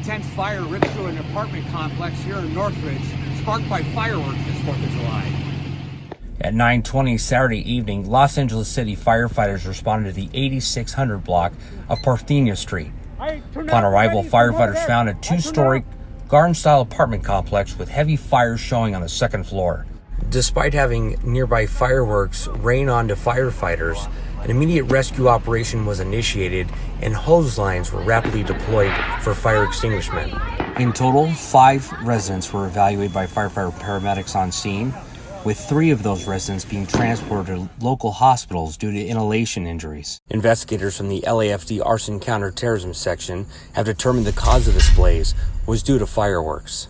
intense fire ripped through an apartment complex here in Northridge, sparked by fireworks this 4th of July. At 9:20 Saturday evening, Los Angeles City firefighters responded to the 8600 block of Parthenia Street. Upon arrival, firefighters found a two-story garden-style apartment complex with heavy fires showing on the second floor. Despite having nearby fireworks rain onto firefighters, an immediate rescue operation was initiated and hose lines were rapidly deployed for fire extinguishment. In total, five residents were evaluated by firefighter paramedics on scene, with three of those residents being transported to local hospitals due to inhalation injuries. Investigators from the LAFD Arson Counterterrorism Section have determined the cause of this blaze was due to fireworks.